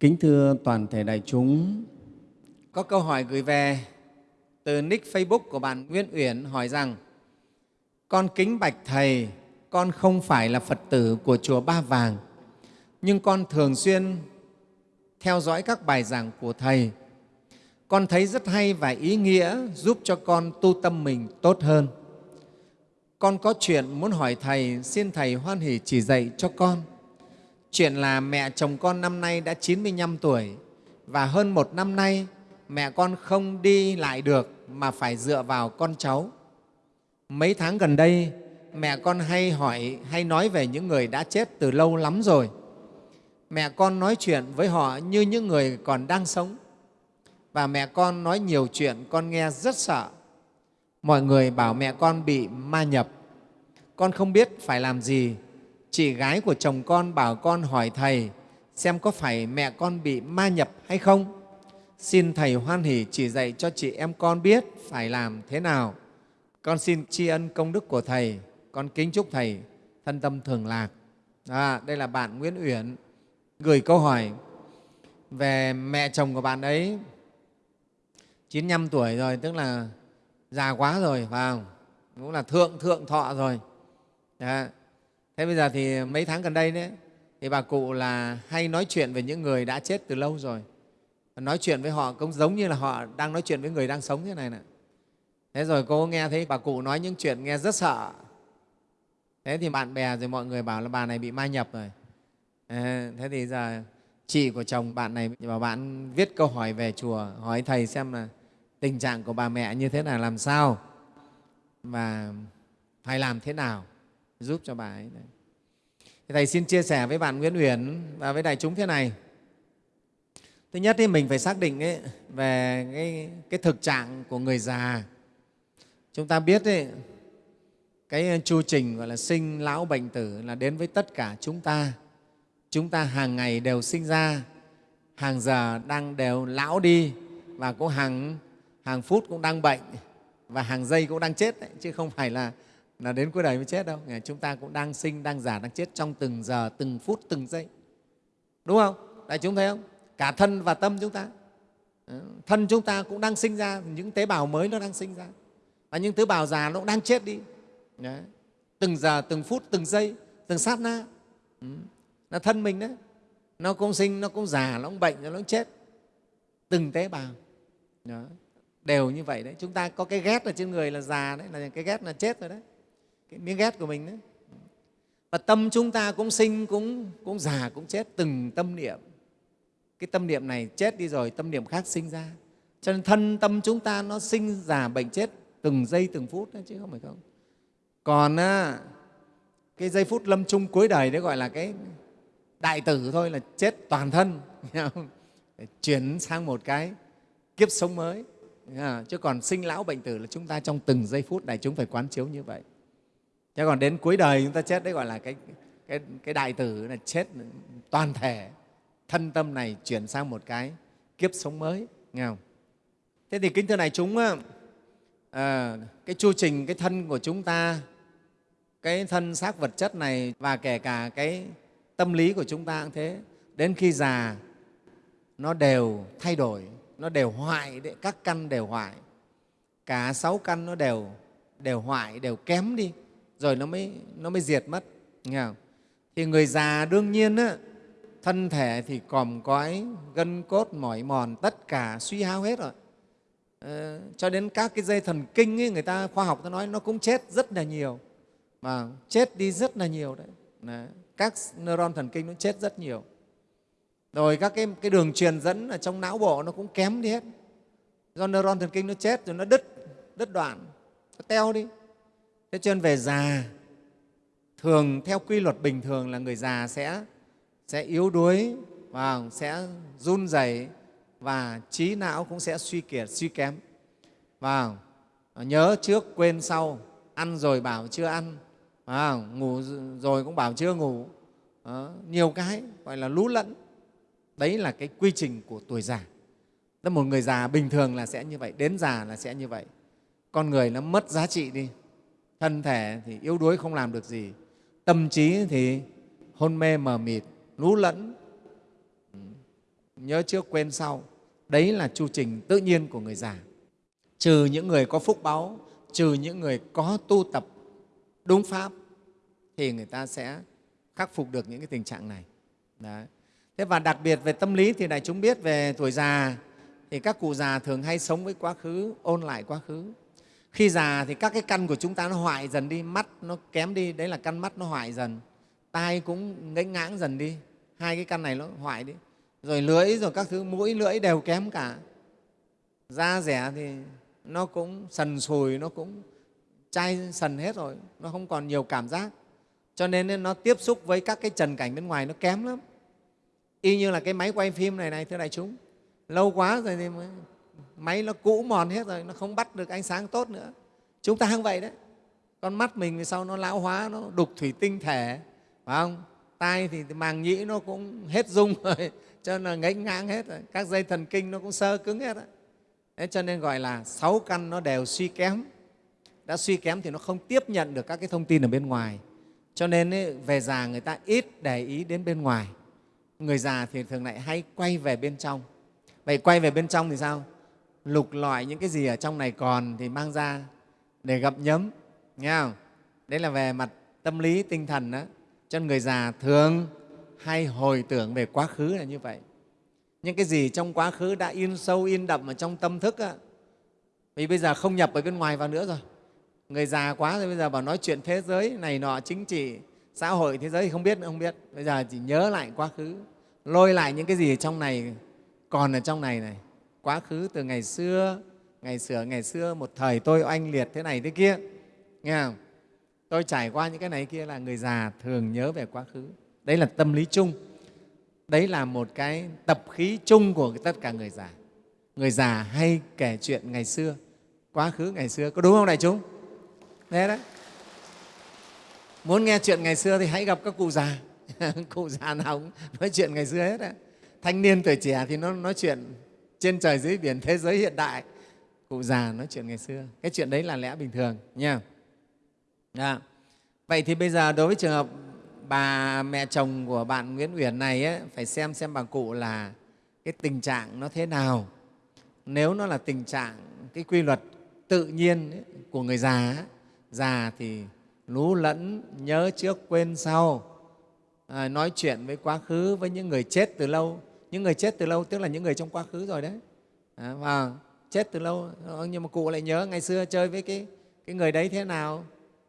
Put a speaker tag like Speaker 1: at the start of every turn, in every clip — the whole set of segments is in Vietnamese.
Speaker 1: Kính thưa toàn thể đại chúng, có câu hỏi gửi về từ nick Facebook của bạn Nguyễn Uyển hỏi rằng Con kính bạch Thầy, con không phải là Phật tử của Chùa Ba Vàng, nhưng con thường xuyên theo dõi các bài giảng của Thầy. Con thấy rất hay và ý nghĩa giúp cho con tu tâm mình tốt hơn. Con có chuyện muốn hỏi Thầy, xin Thầy hoan hỷ chỉ dạy cho con. Chuyện là mẹ chồng con năm nay đã 95 tuổi và hơn một năm nay mẹ con không đi lại được mà phải dựa vào con cháu. Mấy tháng gần đây, mẹ con hay hỏi, hay nói về những người đã chết từ lâu lắm rồi. Mẹ con nói chuyện với họ như những người còn đang sống. Và mẹ con nói nhiều chuyện con nghe rất sợ. Mọi người bảo mẹ con bị ma nhập. Con không biết phải làm gì. Chị gái của chồng con bảo con hỏi Thầy xem có phải mẹ con bị ma nhập hay không. Xin Thầy hoan hỷ chỉ dạy cho chị em con biết phải làm thế nào. Con xin tri ân công đức của Thầy. Con kính chúc Thầy thân tâm thường lạc. À, đây là bạn Nguyễn Uyển gửi câu hỏi về mẹ chồng của bạn ấy 95 tuổi rồi, tức là già quá rồi, phải không? Cũng là thượng thượng thọ rồi. Đấy. Thế bây giờ thì mấy tháng gần đây đấy, thì bà cụ là hay nói chuyện về những người đã chết từ lâu rồi. Nói chuyện với họ cũng giống như là họ đang nói chuyện với người đang sống thế này nè. Thế rồi cô nghe thấy bà cụ nói những chuyện nghe rất sợ. Thế thì bạn bè rồi mọi người bảo là bà này bị ma nhập rồi. À, thế thì giờ chị của chồng bạn này bảo bạn viết câu hỏi về chùa, hỏi Thầy xem là tình trạng của bà mẹ như thế nào, làm sao và phải làm thế nào giúp cho bà ấy. Đấy. Thầy xin chia sẻ với bạn Nguyễn Uyển và với đại chúng thế này. Thứ nhất thì mình phải xác định ấy, về cái, cái thực trạng của người già. Chúng ta biết ấy, cái ờ, chu trình gọi là sinh, lão, bệnh tử là đến với tất cả chúng ta. Chúng ta hàng ngày đều sinh ra, hàng giờ đang đều lão đi và cũng hàng, hàng phút cũng đang bệnh và hàng giây cũng đang chết đấy, chứ không phải là là đến cuối đời mới chết đâu. Chúng ta cũng đang sinh, đang già, đang chết trong từng giờ, từng phút, từng giây. Đúng không? Đại chúng thấy không? Cả thân và tâm chúng ta. Ờ, thân chúng ta cũng đang sinh ra, những tế bào mới nó đang sinh ra. Và những tế bào già nó cũng đang chết đi. Đấy. Từng giờ, từng phút, từng giây, từng sát na. Ừ. Là thân mình đấy. Nó cũng sinh, nó cũng già, nó cũng bệnh, nó cũng chết. Từng tế bào. Đấy Đều như vậy đấy. Chúng ta có cái ghét ở trên người là già đấy, là cái ghét là chết rồi đấy cái miếng ghét của mình đấy. Và tâm chúng ta cũng sinh cũng cũng già cũng chết từng tâm niệm. Cái tâm niệm này chết đi rồi tâm niệm khác sinh ra. Cho nên thân tâm chúng ta nó sinh già bệnh chết từng giây từng phút đấy, chứ không phải không. Còn á, cái giây phút lâm chung cuối đời đấy gọi là cái đại tử thôi là chết toàn thân để chuyển sang một cái kiếp sống mới. Chứ còn sinh lão bệnh tử là chúng ta trong từng giây phút này chúng phải quán chiếu như vậy. Thế còn đến cuối đời chúng ta chết đấy gọi là cái, cái, cái đại tử là chết toàn thể, thân tâm này chuyển sang một cái kiếp sống mới. Nghe không? Thế thì kính thưa này chúng, à, cái chu trình cái thân của chúng ta, cái thân xác vật chất này và kể cả cái tâm lý của chúng ta cũng thế, đến khi già nó đều thay đổi, nó đều hoại, các căn đều hoại. Cả sáu căn nó đều, đều hoại, đều kém đi rồi nó mới, nó mới diệt mất. Nghe không? Thì người già đương nhiên á, thân thể thì còm cõi, gân cốt mỏi mòn, tất cả suy hao hết rồi. À, cho đến các cái dây thần kinh ấy, người ta khoa học ta nói nó cũng chết rất là nhiều mà chết đi rất là nhiều đấy. đấy. các neuron thần kinh nó chết rất nhiều rồi các cái, cái đường truyền dẫn ở trong não bộ nó cũng kém đi hết do neuron thần kinh nó chết rồi nó đứt đứt đoạn nó teo đi thế cho nên về già thường theo quy luật bình thường là người già sẽ sẽ yếu đuối và sẽ run rẩy và trí não cũng sẽ suy kiệt suy kém. Và nhớ trước quên sau ăn rồi bảo chưa ăn và ngủ rồi cũng bảo chưa ngủ. Đó, nhiều cái gọi là lú lẫn. Đấy là cái quy trình của tuổi già. Tức một người già bình thường là sẽ như vậy đến già là sẽ như vậy. Con người nó mất giá trị đi thân thể thì yếu đuối không làm được gì, tâm trí thì hôn mê mờ mịt, lú lẫn. Ừ, nhớ trước quên sau. Đấy là chu trình tự nhiên của người già. Trừ những người có phúc báu trừ những người có tu tập đúng pháp thì người ta sẽ khắc phục được những cái tình trạng này. Đấy. thế và đặc biệt về tâm lý thì đại chúng biết về tuổi già thì các cụ già thường hay sống với quá khứ, ôn lại quá khứ khi già thì các cái căn của chúng ta nó hoại dần đi, mắt nó kém đi, đấy là căn mắt nó hoại dần. Tai cũng ngãy ngãng dần đi, hai cái căn này nó hoại đi. Rồi lưỡi, rồi các thứ, mũi, lưỡi đều kém cả. Da rẻ thì nó cũng sần sùi, nó cũng chai sần hết rồi, nó không còn nhiều cảm giác. Cho nên nó tiếp xúc với các cái trần cảnh bên ngoài nó kém lắm. Y như là cái máy quay phim này này, thưa đại chúng, lâu quá rồi thì máy nó cũ mòn hết rồi nó không bắt được ánh sáng tốt nữa. Chúng ta cũng vậy đấy. Con mắt mình vì sau nó lão hóa nó đục thủy tinh thể phải không? Tai thì màng nhĩ nó cũng hết dung rồi cho nên là ngánh ngang hết rồi. Các dây thần kinh nó cũng sơ cứng hết rồi. Thế cho nên gọi là sáu căn nó đều suy kém. Đã suy kém thì nó không tiếp nhận được các cái thông tin ở bên ngoài. Cho nên ấy, về già người ta ít để ý đến bên ngoài. Người già thì thường lại hay quay về bên trong. Vậy quay về bên trong thì sao? Lục lọi những cái gì ở trong này còn thì mang ra để gặp nhấm nghe không? Đấy là về mặt tâm lý tinh thần đó cho người già thường hay hồi tưởng về quá khứ là như vậy. Những cái gì trong quá khứ đã in sâu in đậm ở trong tâm thức á, vì bây giờ không nhập ở bên ngoài vào nữa rồi. Người già quá rồi bây giờ bảo nói chuyện thế giới này nọ chính trị xã hội thế giới thì không biết nữa không biết. Bây giờ chỉ nhớ lại quá khứ lôi lại những cái gì ở trong này còn ở trong này này quá khứ từ ngày xưa ngày xưa ngày xưa, một thời tôi oanh liệt thế này thế kia, nghe không? Tôi trải qua những cái này kia là người già thường nhớ về quá khứ. Đấy là tâm lý chung. Đấy là một cái tập khí chung của tất cả người già. Người già hay kể chuyện ngày xưa. Quá khứ, ngày xưa, có đúng không đại chúng? Thế đấy. Muốn nghe chuyện ngày xưa thì hãy gặp các cụ già. Cụ già nào cũng nói chuyện ngày xưa hết đấy. thanh niên tuổi trẻ thì nó nói chuyện trên trời dưới biển thế giới hiện đại. Cụ già nói chuyện ngày xưa. Cái chuyện đấy là lẽ bình thường nha. Đã. vậy thì bây giờ đối với trường hợp bà mẹ chồng của bạn Nguyễn Uyển này ấy, phải xem xem bà cụ là cái tình trạng nó thế nào. Nếu nó là tình trạng cái quy luật tự nhiên ấy, của người già ấy, già thì lú lẫn nhớ trước quên sau. À, nói chuyện với quá khứ với những người chết từ lâu những người chết từ lâu tức là những người trong quá khứ rồi đấy. À, và chết từ lâu ờ, nhưng mà cụ lại nhớ ngày xưa chơi với cái, cái người đấy thế nào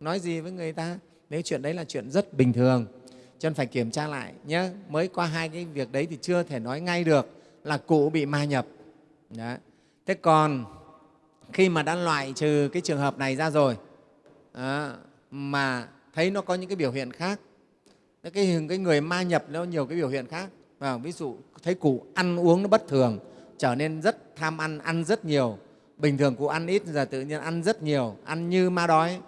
Speaker 1: nói gì với người ta. Nếu chuyện đấy là chuyện rất bình thường. Cho nên phải kiểm tra lại nhé mới qua hai cái việc đấy thì chưa thể nói ngay được là cụ bị ma nhập. Đó. thế còn khi mà đã loại trừ cái trường hợp này ra rồi à, mà thấy nó có những cái biểu hiện khác cái, cái người ma nhập nó nhiều cái biểu hiện khác À, ví dụ thấy cụ ăn uống nó bất thường trở nên rất tham ăn ăn rất nhiều. Bình thường cụ ăn ít giờ tự nhiên ăn rất nhiều ăn như ma đói.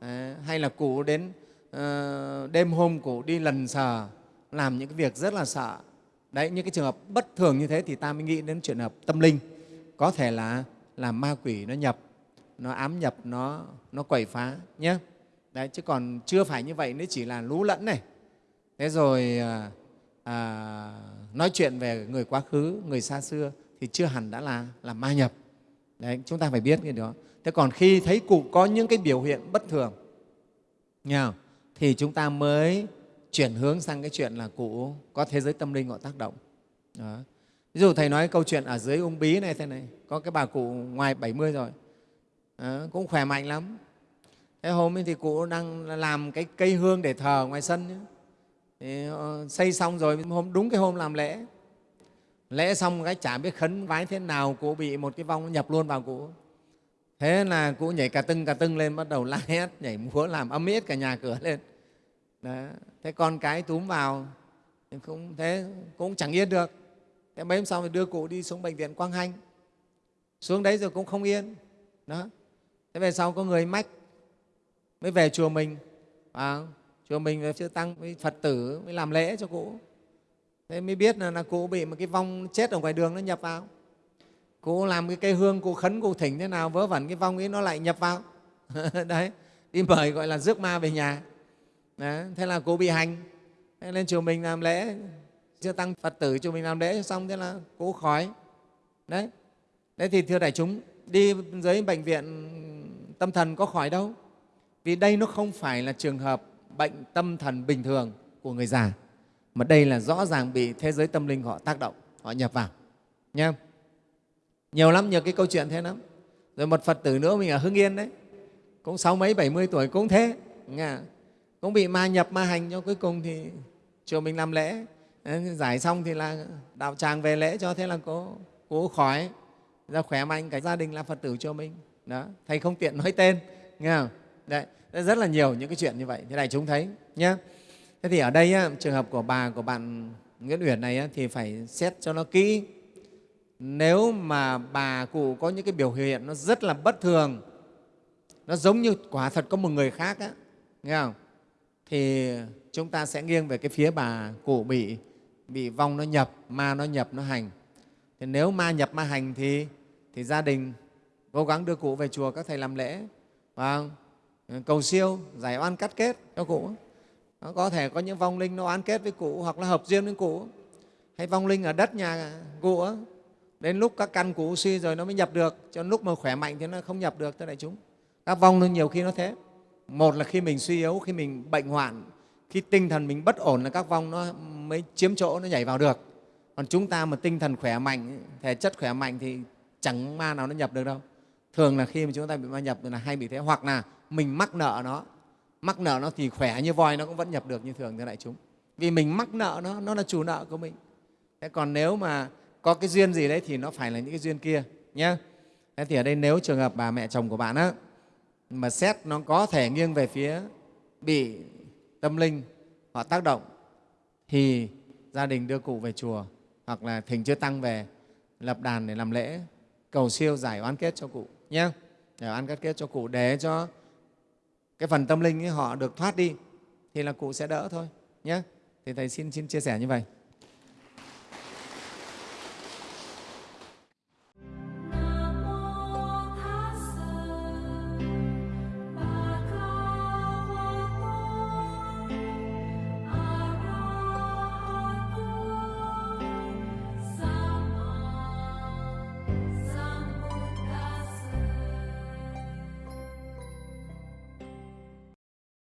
Speaker 1: Đấy, hay là cụ đến uh, đêm hôm cụ đi lần sờ làm những cái việc rất là sợ. Đấy những cái trường hợp bất thường như thế thì ta mới nghĩ đến trường hợp tâm linh. Có thể là là ma quỷ nó nhập nó ám nhập nó nó quẩy phá nhé đấy chứ còn chưa phải như vậy nó chỉ là lú lẫn này. Thế rồi ờ, à, nói chuyện về người quá khứ người xa xưa thì chưa hẳn đã là là ma nhập. Đấy chúng ta phải biết cái đó. Thế còn khi thấy cụ có những cái biểu hiện bất thường nha, thì chúng ta mới chuyển hướng sang cái chuyện là cụ có thế giới tâm linh họ tác động. Đó. ví dụ thầy nói câu chuyện ở dưới ung bí này thế này có cái bà cụ ngoài 70 rồi. Đó, cũng khỏe mạnh lắm. Thế hôm ấy thì cụ đang làm cái cây hương để thờ ngoài sân ấy. Thì ờ, xây xong rồi hôm đúng cái hôm làm lễ. Lễ xong cái chả biết khấn vái thế nào cụ bị một cái vong nhập luôn vào cụ. Thế là cụ nhảy cà tưng cà tưng lên bắt đầu la hét nhảy múa làm âm ít cả nhà cửa lên. Đó. thế con cái túm vào cũng thế cũng chẳng yên được. Thế mấy hôm sau thì đưa cụ đi xuống bệnh viện quang hanh. Xuống đấy rồi cũng không yên. Đó thế về sau có người mách mới về chùa mình. À, chùa mình và chư tăng với phật tử mới làm lễ cho cụ. Thế mới biết là, là cụ bị một cái vong chết ở ngoài đường nó nhập vào. Cụ làm cái cây hương cụ khấn cụ thỉnh thế nào vớ vẩn cái vong ấy nó lại nhập vào. Đấy đi mời gọi là rước ma về nhà. Đấy. thế là cụ bị hành. Thế lên chùa mình làm lễ chưa tăng phật tử chùa mình làm lễ xong thế là cụ khỏi. Đấy đấy thì thưa đại chúng đi dưới bệnh viện tâm thần có khỏi đâu. Vì đây nó không phải là trường hợp bệnh tâm thần bình thường của người già. Mà đây là rõ ràng bị thế giới tâm linh họ tác động, họ nhập vào. Nha nhiều lắm, nhiều cái câu chuyện thế lắm. Rồi một phật tử nữa mình ở hưng yên đấy. Cũng sáu mấy, bảy mươi tuổi cũng thế. Nghe cũng bị ma nhập, ma hành cho cuối cùng thì chùa mình làm lễ. Giải xong thì là đạo tràng về lễ cho thế là cô cố khỏi ra khỏe mạnh, cả gia đình là phật tử cho mình. Đó, thầy không tiện nói tên. Nghe không? Đấy rất là nhiều những cái chuyện như vậy. Thế này chúng thấy nhé thế thì ở đây á, trường hợp của bà của bạn nguyễn uyển này á, thì phải xét cho nó kỹ. Nếu mà bà cụ có những cái biểu hiện nó rất là bất thường nó giống như quả thật có một người khác á, nghe không? Thì chúng ta sẽ nghiêng về cái phía bà cụ bị bị vong nó nhập ma nó nhập nó hành. Thì nếu ma nhập ma hành thì thì gia đình cố gắng đưa cụ về chùa các thầy làm lễ và Ừ, cầu siêu, giải oan cắt kết cho cụ nó có thể có những vong linh nó oán kết với cụ hoặc là hợp duyên với cụ hay vong linh ở đất nhà cụ đến lúc các căn cụ suy rồi nó mới nhập được, cho lúc mà khỏe mạnh thì nó không nhập được, thưa đại chúng. Các vong nó nhiều khi nó thế. Một là khi mình suy yếu, khi mình bệnh hoạn, khi tinh thần mình bất ổn là các vong nó mới chiếm chỗ, nó nhảy vào được. Còn chúng ta mà tinh thần khỏe mạnh, thể chất khỏe mạnh thì chẳng ma nào nó nhập được đâu thường là khi mà chúng ta bị ma nhập là hay bị thế. Hoặc là mình mắc nợ nó, mắc nợ nó thì khỏe như voi nó cũng vẫn nhập được như thường thưa đại chúng. Vì mình mắc nợ nó nó là chủ nợ của mình. Thế còn nếu mà có cái duyên gì đấy thì nó phải là những cái duyên kia nhé thế thì ở đây nếu trường hợp bà mẹ chồng của bạn á, mà xét nó có thể nghiêng về phía bị tâm linh họ tác động, thì gia đình đưa cụ về chùa hoặc là thỉnh chư tăng về lập đàn để làm lễ, cầu siêu giải oán kết cho cụ nhé để ăn cắt kết cho cụ để cho cái phần tâm linh ấy họ được thoát đi, thì là cụ sẽ đỡ thôi. Nhé thì thầy xin xin chia sẻ như vậy.